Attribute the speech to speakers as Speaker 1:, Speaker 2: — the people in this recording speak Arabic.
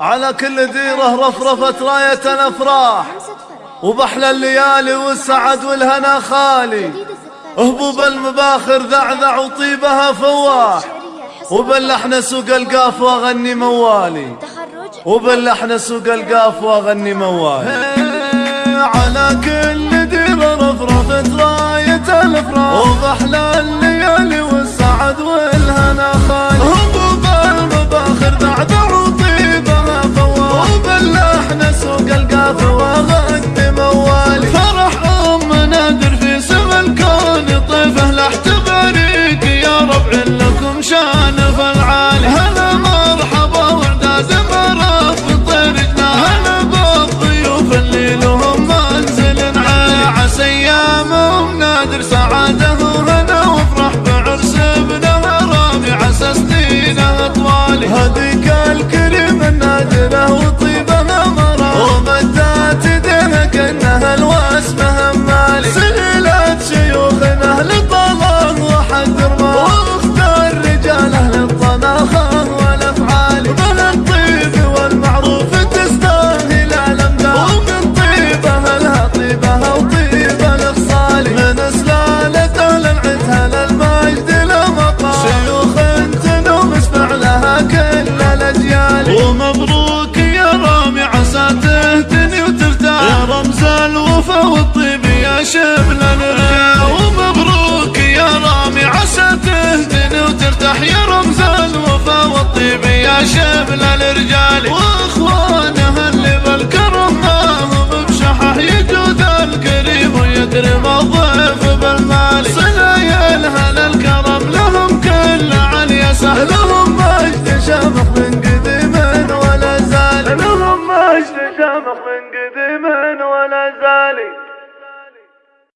Speaker 1: على كل ديرة رفرفت راية الأفراح وبحلى الليالي والسعد والهنا خالي. هبوب المباخر ذعذع وطيبها فواح. وباللحن سوق القاف وأغني موالي. وباللحن سوق القاف وأغني موالي. على كل ديرة رفرفت راية الافراح وبحلى وباللحن سوق القاف واغني موالي فرح ام نادر في سما الكون طيفة لاحتباريك يا ربع لكم شان فالعالي. هلا مرحبا ورداد مرف طير هلا بالضيوف اللي لهم منزل عالي. عسى أيامهم نادر سعادة وهنا يا الرجال ومبروك يا رامي عسى تهتني وترتاح يا رمز الوفا والطيب يا شبل الرجال. واخوانها اللي بالكرم ما هم بشحح يجود الكريم ويكرم الضيف بالمال. صلايا الهنا الكرم لهم كل علي سهل. لهم مجد شامخ من قديم ولا زال. لهم مجد شامخ من قديم ولا زال.